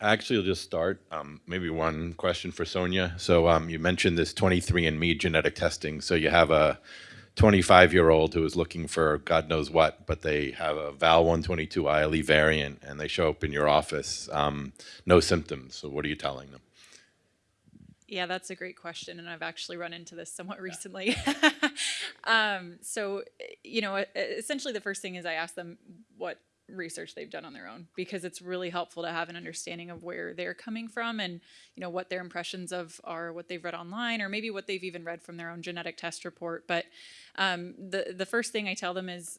Actually, I'll just start. Um, maybe one question for Sonia. So um, you mentioned this 23andMe genetic testing. So you have a 25-year-old who is looking for God knows what, but they have a Val122 ILE variant, and they show up in your office, um, no symptoms. So what are you telling them? Yeah, that's a great question, and I've actually run into this somewhat recently. um, so, you know, essentially the first thing is I ask them what research they've done on their own because it's really helpful to have an understanding of where they're coming from and you know what their impressions of are what they've read online or maybe what they've even read from their own genetic test report. But um, the the first thing I tell them is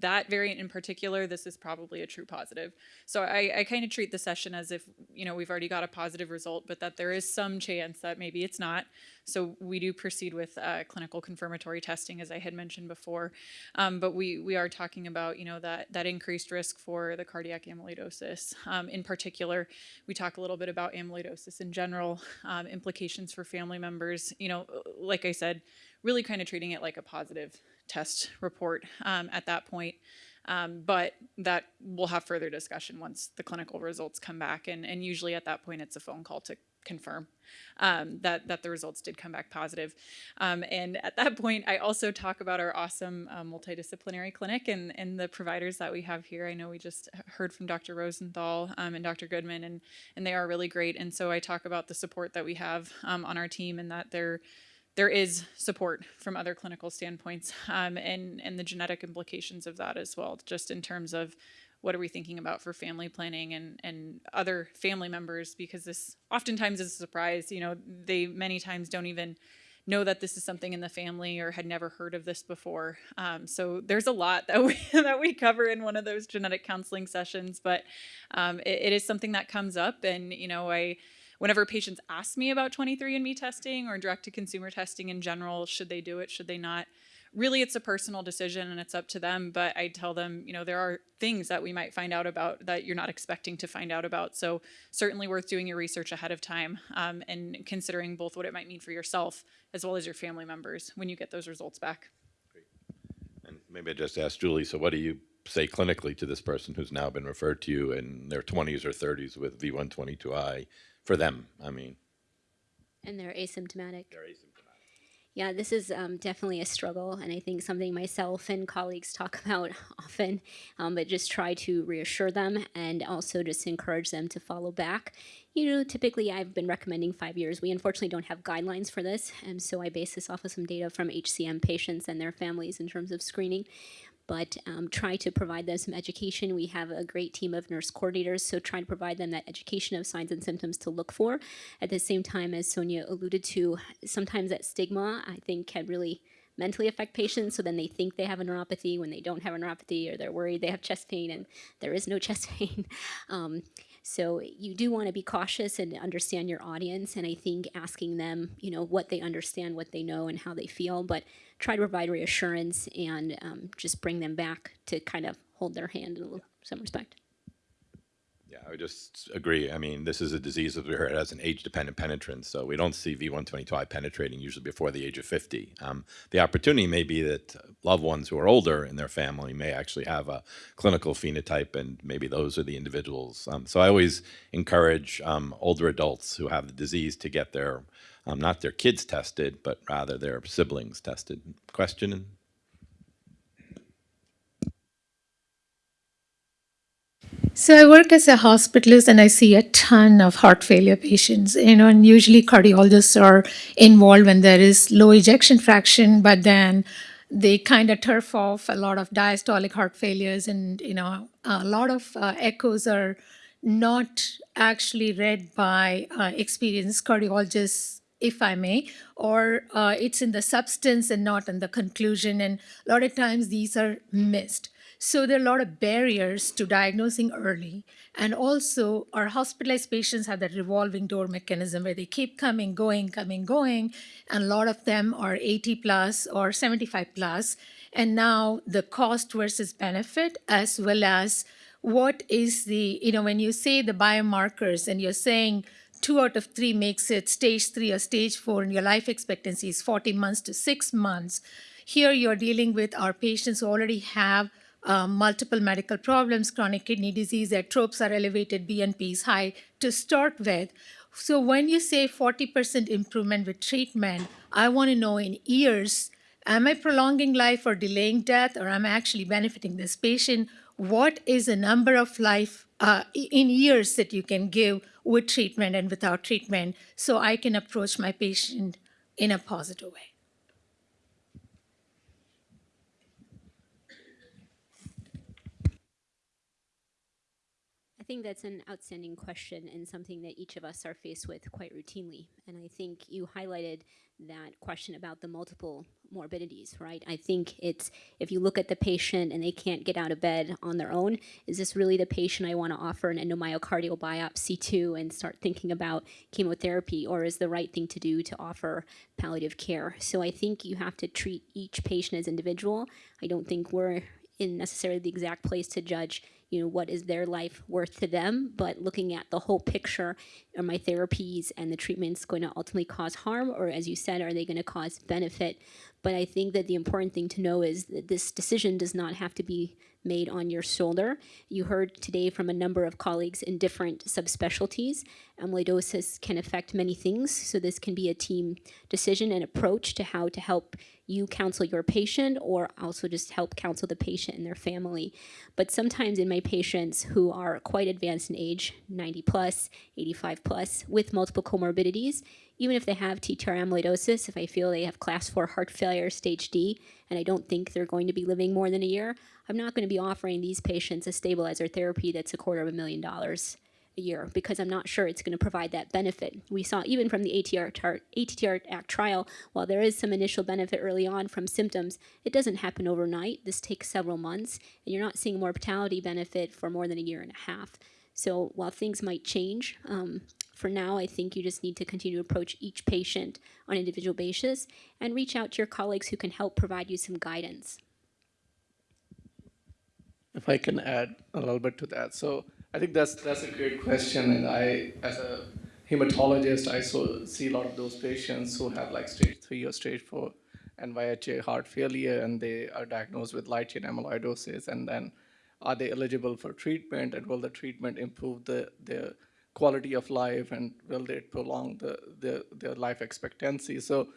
that variant in particular, this is probably a true positive. So I, I kind of treat the session as if, you know, we've already got a positive result, but that there is some chance that maybe it's not. So we do proceed with uh, clinical confirmatory testing, as I had mentioned before. Um, but we, we are talking about, you know, that, that increased risk for the cardiac amyloidosis. Um, in particular, we talk a little bit about amyloidosis in general, um, implications for family members. You know, like I said, really kind of treating it like a positive test report um, at that point. Um, but that we'll have further discussion once the clinical results come back. And, and usually at that point, it's a phone call to confirm um, that, that the results did come back positive. Um, and at that point, I also talk about our awesome uh, multidisciplinary clinic and, and the providers that we have here. I know we just heard from Dr. Rosenthal um, and Dr. Goodman, and, and they are really great. And so I talk about the support that we have um, on our team and that they're there is support from other clinical standpoints um, and, and the genetic implications of that as well, just in terms of what are we thinking about for family planning and, and other family members, because this oftentimes is a surprise. You know, they many times don't even know that this is something in the family or had never heard of this before. Um, so there's a lot that we that we cover in one of those genetic counseling sessions, but um, it, it is something that comes up, and you know, I whenever patients ask me about 23andMe testing or direct-to-consumer testing in general, should they do it, should they not, really it's a personal decision and it's up to them but i tell them you know there are things that we might find out about that you're not expecting to find out about. So certainly worth doing your research ahead of time um, and considering both what it might mean for yourself as well as your family members when you get those results back. Great. and maybe i just ask julie so what do you say clinically to this person who's now been referred to you in their 20s or 30s with v122i for them, I mean. And they're asymptomatic. They're asymptomatic. Yeah, this is um, definitely a struggle, and I think something myself and colleagues talk about often, um, but just try to reassure them and also just encourage them to follow back. You know, typically I've been recommending five years. We unfortunately don't have guidelines for this, and so I base this off of some data from HCM patients and their families in terms of screening but um, try to provide them some education. We have a great team of nurse coordinators, so try to provide them that education of signs and symptoms to look for. At the same time, as Sonia alluded to, sometimes that stigma, I think, can really mentally affect patients so then they think they have a neuropathy when they don't have a neuropathy or they're worried they have chest pain and there is no chest pain. Um, so you do want to be cautious and understand your audience and I think asking them, you know, what they understand, what they know and how they feel, but try to provide reassurance and um, just bring them back to kind of hold their hand in some respect. Yeah, I would just agree. I mean, this is a disease that it has an age-dependent penetrance, so we don't see V122I penetrating usually before the age of 50. Um, the opportunity may be that loved ones who are older in their family may actually have a clinical phenotype, and maybe those are the individuals. Um, so I always encourage um, older adults who have the disease to get their, um, not their kids tested, but rather their siblings tested. Question? So I work as a hospitalist and I see a ton of heart failure patients, you know, and usually cardiologists are involved when there is low ejection fraction, but then they kind of turf off a lot of diastolic heart failures and, you know, a lot of uh, echoes are not actually read by uh, experienced cardiologists if I may, or uh, it's in the substance and not in the conclusion. And a lot of times these are missed. So there are a lot of barriers to diagnosing early. And also our hospitalized patients have that revolving door mechanism where they keep coming, going, coming, going. And a lot of them are 80 plus or 75 plus. And now the cost versus benefit as well as what is the, you know, when you say the biomarkers and you're saying two out of three makes it stage three or stage four and your life expectancy is 40 months to six months, here you're dealing with our patients who already have um, multiple medical problems, chronic kidney disease, their tropes are elevated, BNP is high to start with. So when you say 40% improvement with treatment, I want to know in years, am I prolonging life or delaying death, or am I actually benefiting this patient? What is the number of life uh, in years that you can give with treatment and without treatment so I can approach my patient in a positive way? Think that's an outstanding question and something that each of us are faced with quite routinely. And I think you highlighted that question about the multiple morbidities, right? I think it's if you look at the patient and they can't get out of bed on their own, is this really the patient I want to offer an endomyocardial biopsy to and start thinking about chemotherapy, or is the right thing to do to offer palliative care? So I think you have to treat each patient as individual. I don't think we're in necessarily the exact place to judge you know what is their life worth to them. But looking at the whole picture are my therapies and the treatments going to ultimately cause harm? Or as you said are they going to cause benefit but i think that the important thing to know is that this decision does not have to be made on your shoulder you heard today from a number of colleagues in different subspecialties amyloidosis can affect many things so this can be a team decision and approach to how to help you counsel your patient or also just help counsel the patient and their family. But sometimes in my patients who are quite advanced in age, 90 plus, 85 plus, with multiple comorbidities, even if they have TTR amyloidosis, if I feel they have class 4 heart failure, stage D, and I don't think they're going to be living more than a year, I'm not going to be offering these patients a stabilizer therapy that's a quarter of a million dollars a year because I'm not sure it's going to provide that benefit. We saw even from the ATR, ATTR Act trial, while there is some initial benefit early on from symptoms, it doesn't happen overnight. This takes several months, and you're not seeing mortality benefit for more than a year and a half. So while things might change, um, for now, I think you just need to continue to approach each patient on an individual basis and reach out to your colleagues who can help provide you some guidance. if I can add a little bit to that. So I think that's that's a great question, and I, as a hematologist, I so see a lot of those patients who have like stage three or stage four NYHA heart failure, and they are diagnosed with light chain amyloidosis, and then are they eligible for treatment, and will the treatment improve the their quality of life, and will they prolong the, the their life expectancy? So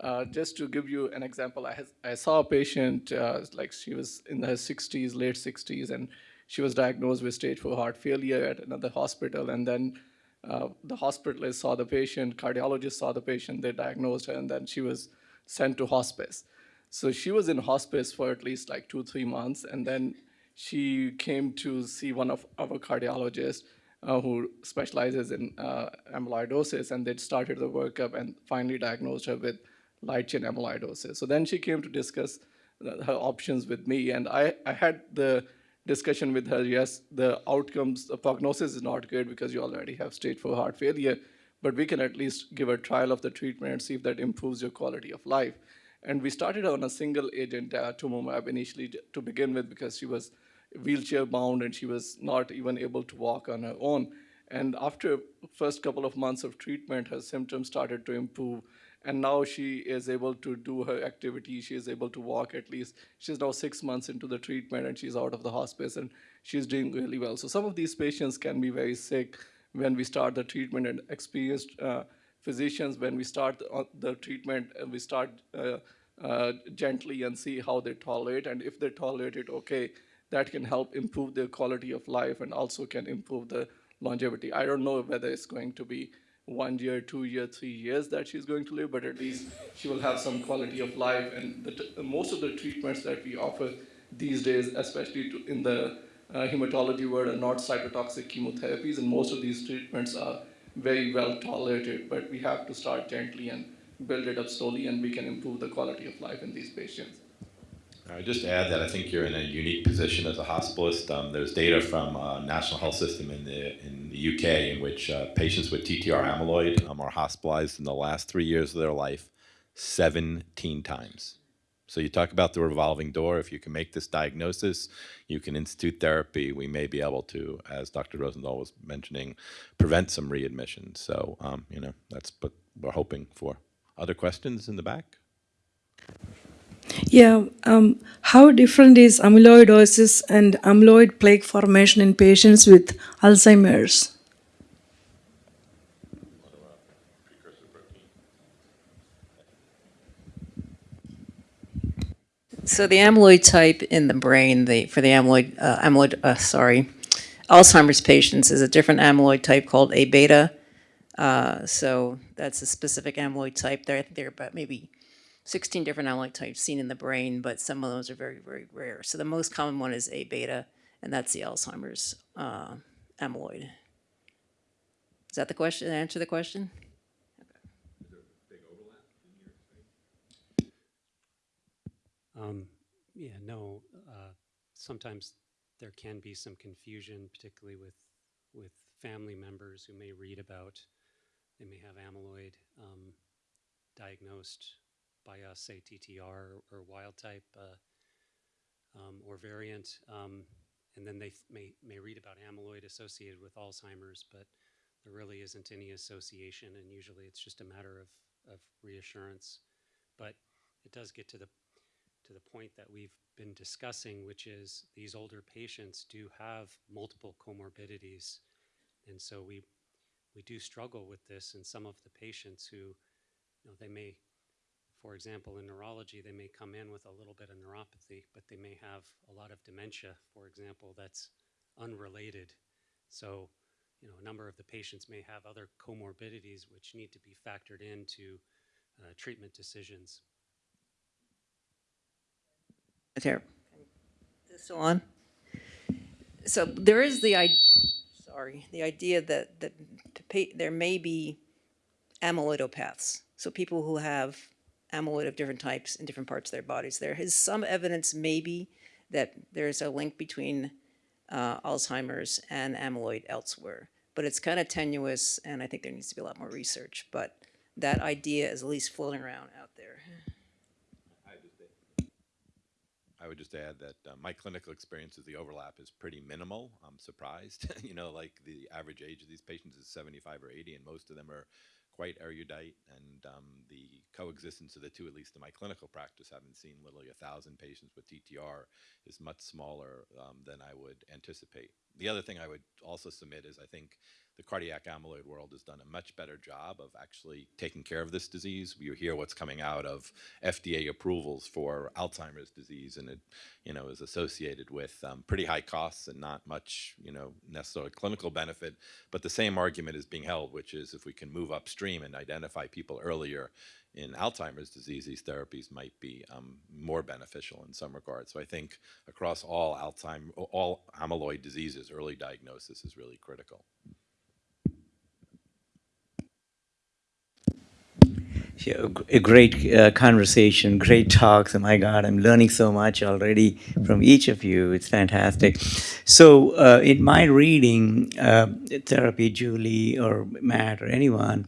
uh, just to give you an example, I, has, I saw a patient, uh, like she was in her 60s, late 60s, and she was diagnosed with stage 4 heart failure at another hospital. And then uh, the hospitalist saw the patient, cardiologist saw the patient, they diagnosed her, and then she was sent to hospice. So she was in hospice for at least like two, three months, and then she came to see one of our cardiologists uh, who specializes in uh, amyloidosis, and they'd started the workup and finally diagnosed her with light chain amyloidosis. So then she came to discuss uh, her options with me, and I, I had the discussion with her. Yes, the outcomes, the prognosis is not good because you already have stage four heart failure, but we can at least give a trial of the treatment and see if that improves your quality of life. And we started on a single agent uh, tumumab initially to begin with because she was wheelchair bound and she was not even able to walk on her own. And after first couple of months of treatment, her symptoms started to improve. And now she is able to do her activity. She is able to walk at least. She's now six months into the treatment and she's out of the hospice and she's doing really well. So some of these patients can be very sick when we start the treatment and experienced uh, physicians. When we start the, uh, treatment we start uh, uh, gently and see how they tolerate. And if they tolerate it okay that can help improve their quality of life and also can improve the longevity i don't know whether it's going to be one year, two year, three years that she's going to live, but at least she will have some quality of life. And the most of the treatments that we offer these days, especially to, in the uh, hematology world, are not cytotoxic chemotherapies, and most of these treatments are very well tolerated. But we have to start gently and build it up slowly, and we can improve the quality of life in these patients. I would just add that I think you're in a unique position as a hospitalist. Um, there's data from uh, National Health System in the in the UK in which uh, patients with TTR amyloid um, are hospitalized in the last three years of their life 17 times. So you talk about the revolving door. If you can make this diagnosis, you can institute therapy. We may be able to, as Dr. Rosenthal was mentioning, prevent some readmissions. So um, you know that's what we're hoping for. Other questions in the back? Yeah, um, how different is amyloidosis and amyloid plaque formation in patients with Alzheimer's? So the amyloid type in the brain, the for the amyloid, uh, amyloid, uh, sorry, Alzheimer's patients is a different amyloid type called A beta. Uh, so that's a specific amyloid type. There, there are about maybe 16 different amyloid types seen in the brain, but some of those are very, very rare. So the most common one is A beta, and that's the Alzheimer's uh, amyloid. Is that the question? Answer the question? Okay. Is there big overlap in your? Um, yeah, no, uh, sometimes there can be some confusion, particularly with, with family members who may read about, they may have amyloid um, diagnosed by us, say TTR or wild type uh, um, or variant, um, and then they may, may read about amyloid associated with Alzheimer's, but there really isn't any association, and usually it's just a matter of, of reassurance. But it does get to the to the point that we've been discussing, which is these older patients do have multiple comorbidities. And so we, we do struggle with this in some of the patients who, you know, they may, for example, in neurology, they may come in with a little bit of neuropathy, but they may have a lot of dementia, for example, that's unrelated. So, you know, a number of the patients may have other comorbidities which need to be factored into uh, treatment decisions. There. Is it still on? So there is the i sorry, the idea that that to pay, there may be amyloidopaths. So people who have amyloid of different types in different parts of their bodies. There is some evidence maybe that there is a link between uh, Alzheimer's and amyloid elsewhere, but it's kind of tenuous, and I think there needs to be a lot more research. But that idea is at least floating around out there. I would just add that uh, my clinical experience is the overlap is pretty minimal. I'm surprised. you know, like the average age of these patients is 75 or 80, and most of them are quite erudite. And um, the coexistence of the two, at least in my clinical practice, having seen literally a thousand patients with TTR, is much smaller um, than I would anticipate. The other thing I would also submit is I think the cardiac amyloid world has done a much better job of actually taking care of this disease. You hear what's coming out of FDA approvals for Alzheimer's disease, and it, you know, is associated with um, pretty high costs and not much, you know, necessarily clinical benefit. But the same argument is being held, which is if we can move upstream and identify people earlier in Alzheimer's disease, these therapies might be um, more beneficial in some regards. So I think across all Alzheimer, all amyloid diseases, early diagnosis is really critical. A great uh, conversation, great talks. Oh my God, I'm learning so much already from each of you. It's fantastic. So, uh, in my reading, uh, therapy, Julie or Matt or anyone,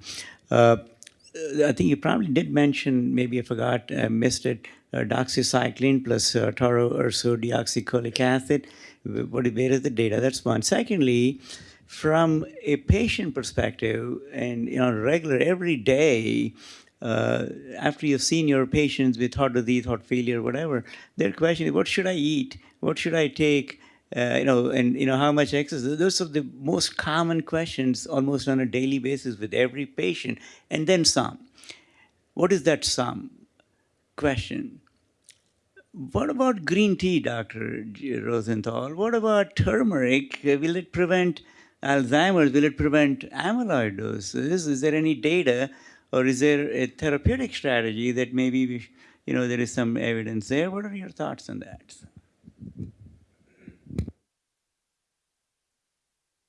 uh, I think you probably did mention, maybe I forgot, uh, missed it, uh, doxycycline plus uh, tauroursodeoxycholic acid. What, where is the data? That's one. Secondly, from a patient perspective, and you know, regular every day, uh, after you've seen your patients with heart disease, heart failure, whatever, their question is, what should I eat? What should I take? Uh, you know, and you know how much exercise. Those are the most common questions, almost on a daily basis, with every patient, and then some. What is that some question? What about green tea, Dr. Rosenthal? What about turmeric? Will it prevent Alzheimer's? Will it prevent amyloidosis? Is there any data or is there a therapeutic strategy that maybe, we, you know, there is some evidence there? What are your thoughts on that?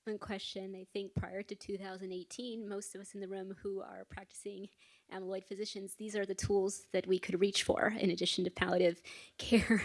One question. I think prior to 2018, most of us in the room who are practicing amyloid physicians, these are the tools that we could reach for in addition to palliative care.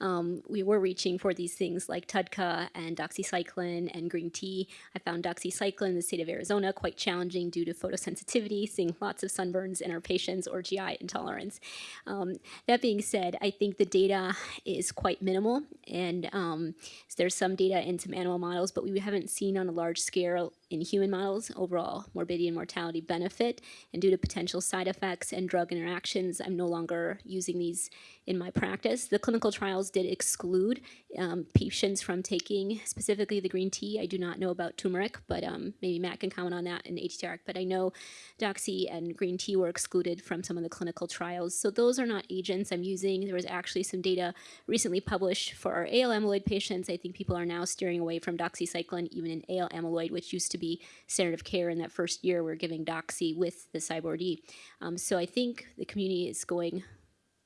um, we were reaching for these things like TUDCA and doxycycline and green tea. I found doxycycline in the state of Arizona quite challenging due to photosensitivity, seeing lots of sunburns in our patients or GI intolerance. Um, that being said, I think the data is quite minimal, and um, there's some data in some animal models, but we haven't seen on a large scale in human models overall morbidity and mortality benefit. And due to potential side effects and drug interactions, I'm no longer using these in my practice. The clinical trials did exclude um, patients from taking specifically the green tea. I do not know about turmeric, but um, maybe Matt can comment on that in ATTR. But I know doxy and green tea were excluded from some of the clinical trials. So those are not agents I'm using. There was actually some data recently published for our AL amyloid patients. I think people are now steering away from doxycycline, even in AL amyloid, which used to be standard of care in that first year. We're giving doxy with the CyBorD. Um, so I think the community is going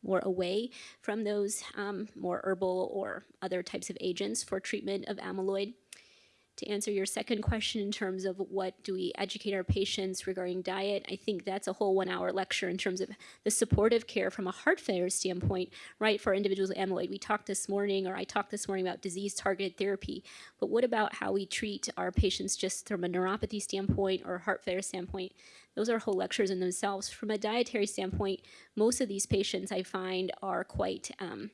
more away from those um, more herbal or other types of agents for treatment of amyloid. To answer your second question in terms of what do we educate our patients regarding diet, I think that's a whole one hour lecture in terms of the supportive care from a heart failure standpoint, right, for individuals with amyloid. We talked this morning, or I talked this morning about disease targeted therapy, but what about how we treat our patients just from a neuropathy standpoint or heart failure standpoint? Those are whole lectures in themselves. From a dietary standpoint, most of these patients I find are quite um,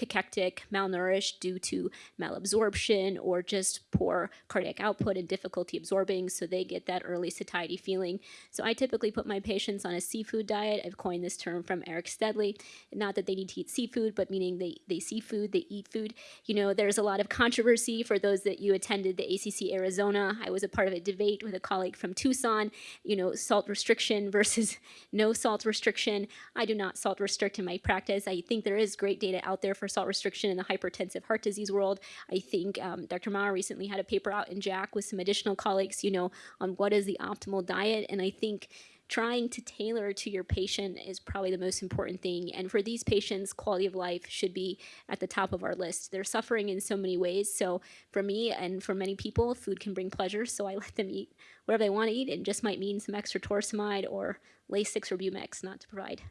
cachectic, malnourished due to malabsorption or just poor cardiac output and difficulty absorbing, so they get that early satiety feeling. So I typically put my patients on a seafood diet. I've coined this term from Eric Steadley. Not that they need to eat seafood, but meaning they, they see food, they eat food. You know, there's a lot of controversy for those that you attended the ACC Arizona. I was a part of a debate with a colleague from Tucson, you know, salt restriction versus no salt restriction. I do not salt restrict in my practice. I think there is great data out there for salt restriction in the hypertensive heart disease world. I think um, Dr. Maurer recently had a paper out in JACC with some additional colleagues, you know, on what is the optimal diet. And I think trying to tailor to your patient is probably the most important thing. And for these patients, quality of life should be at the top of our list. They're suffering in so many ways. So for me and for many people, food can bring pleasure. So I let them eat whatever they want to eat. It just might mean some extra torsemide or Lasix or Bumex, not to provide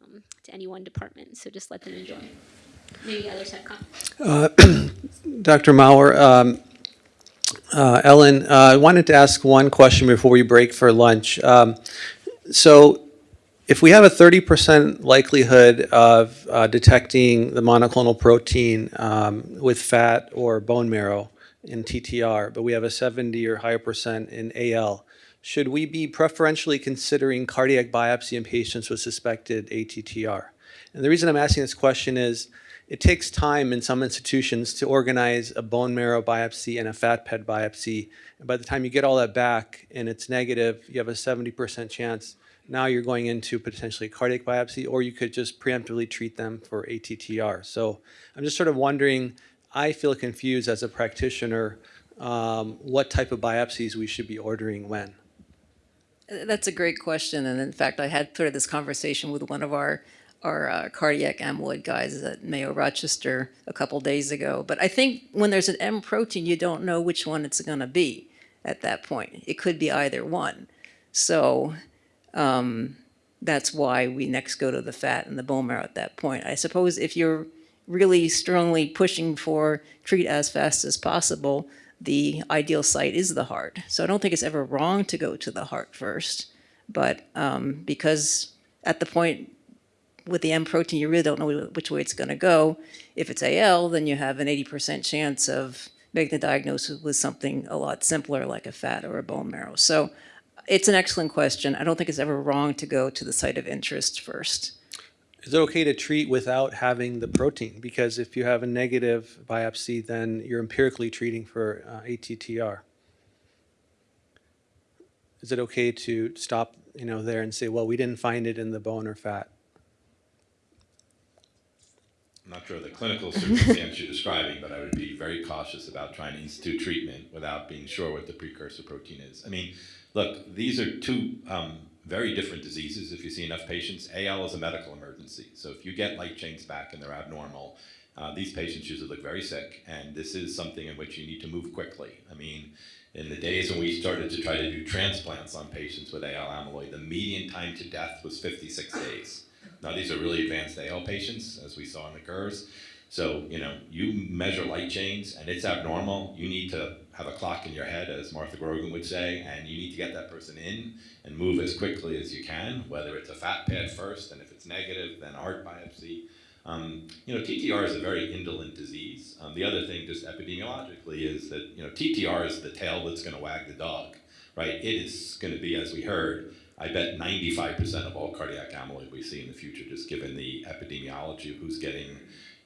um, to any one department. So just let them enjoy. Comments. Dr. Maurer, um, uh, Ellen, uh, I wanted to ask one question before we break for lunch. Um, so if we have a 30% likelihood of uh, detecting the monoclonal protein um, with fat or bone marrow in TTR, but we have a 70 or higher percent in AL, should we be preferentially considering cardiac biopsy in patients with suspected ATTR? And the reason I'm asking this question is it takes time in some institutions to organize a bone marrow biopsy and a fat pad biopsy. And by the time you get all that back and it's negative, you have a 70% chance. Now you're going into potentially cardiac biopsy, or you could just preemptively treat them for ATTR. So I'm just sort of wondering, I feel confused as a practitioner, um, what type of biopsies we should be ordering when. That's a great question. And in fact, I had sort of this conversation with one of our our uh, cardiac amyloid guys at Mayo Rochester a couple days ago. But I think when there's an M protein, you don't know which one it's going to be at that point. It could be either one. So um, that's why we next go to the fat and the bone marrow at that point. I suppose if you're really strongly pushing for treat as fast as possible, the ideal site is the heart. So I don't think it's ever wrong to go to the heart first. But um, because at the point with the M protein, you really don't know which way it's going to go. If it's AL, then you have an 80% chance of making the diagnosis with something a lot simpler like a fat or a bone marrow. So it's an excellent question. I don't think it's ever wrong to go to the site of interest first. Is it okay to treat without having the protein? Because if you have a negative biopsy, then you're empirically treating for uh, ATTR. Is it okay to stop, you know, there and say, well, we didn't find it in the bone or fat? I'm not sure of the clinical circumstance you're describing, but I would be very cautious about trying to institute treatment without being sure what the precursor protein is. I mean, look, these are two um, very different diseases if you see enough patients. AL is a medical emergency. So if you get light chains back and they're abnormal, uh, these patients usually look very sick. And this is something in which you need to move quickly. I mean, in the days when we started to try to do transplants on patients with AL amyloid, the median time to death was 56 days. Now, these are really advanced AL patients, as we saw in the curves. So, you know, you measure light chains and it's abnormal. You need to have a clock in your head, as Martha Grogan would say, and you need to get that person in and move as quickly as you can, whether it's a fat pad first, and if it's negative, then heart biopsy. Um, you know, TTR is a very indolent disease. Um, the other thing, just epidemiologically, is that you know TTR is the tail that's going to wag the dog, right? It is going to be, as we heard, I bet 95% of all cardiac amyloid we see in the future, just given the epidemiology of who's getting,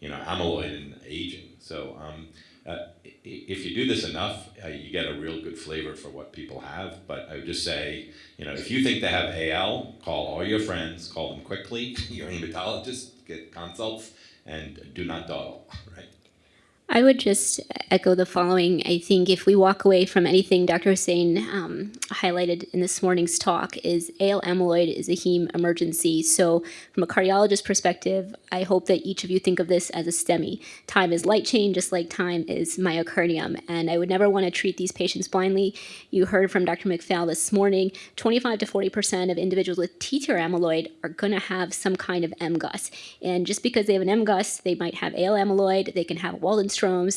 you know, amyloid and aging. So um, uh, if you do this enough, uh, you get a real good flavor for what people have. But I would just say, you know, if you think they have AL, call all your friends, call them quickly, your hematologist, get consults, and do not dawdle, right? I would just echo the following. I think if we walk away from anything Dr. Hussein um, highlighted in this morning's talk is AL amyloid is a heme emergency. So from a cardiologist perspective, I hope that each of you think of this as a STEMI. Time is light chain, just like time is myocardium. And I would never want to treat these patients blindly. You heard from Dr. McPhail this morning, 25 to 40% of individuals with TTR amyloid are going to have some kind of MGUS. And just because they have an MGUS, they might have AL amyloid, they can have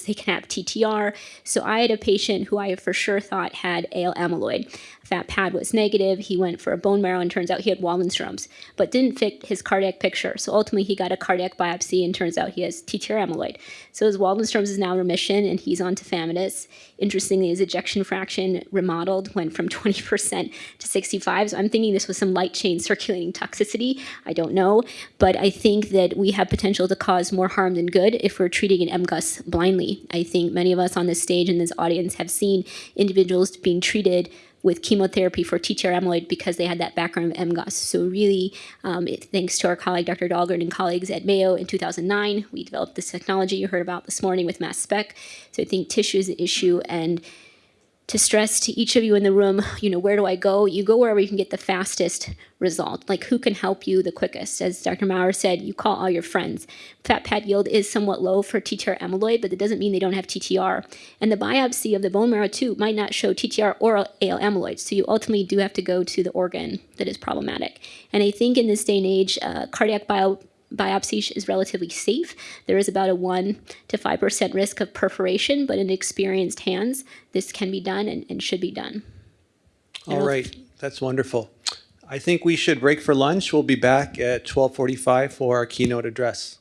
They can have TTR. So I had a patient who I for sure thought had AL amyloid. Fat pad was negative. He went for a bone marrow and turns out he had Waldenstrom's, but didn't fit his cardiac picture. So ultimately he got a cardiac biopsy and turns out he has TTR amyloid. So his Waldenstrom's is now remission and he's on tafamidis. Interestingly, his ejection fraction remodeled, went from 20% to 65. So I'm thinking this was some light chain circulating toxicity. I don't know, but I think that we have potential to cause more harm than good if we're treating an MGUS blindly. I think many of us on this stage and this audience have seen individuals being treated with chemotherapy for TTR amyloid because they had that background of MGUS. So really, um, it, thanks to our colleague Dr. Dahlgren and colleagues at Mayo in 2009, we developed this technology you heard about this morning with mass spec. So I think tissue is the issue and to stress to each of you in the room, you know, where do I go? You go wherever you can get the fastest result. Like who can help you the quickest? As Dr. Maurer said, you call all your friends. Fat pad yield is somewhat low for TTR amyloid, but it doesn't mean they don't have TTR. And the biopsy of the bone marrow too might not show TTR or AL amyloid. So you ultimately do have to go to the organ that is problematic. And I think in this day and age, uh, cardiac bio biopsy is relatively safe. There is about a 1 to 5% risk of perforation, but in experienced hands, this can be done and, and should be done. All right, that's wonderful. I think we should break for lunch. We'll be back at 12:45 for our keynote address.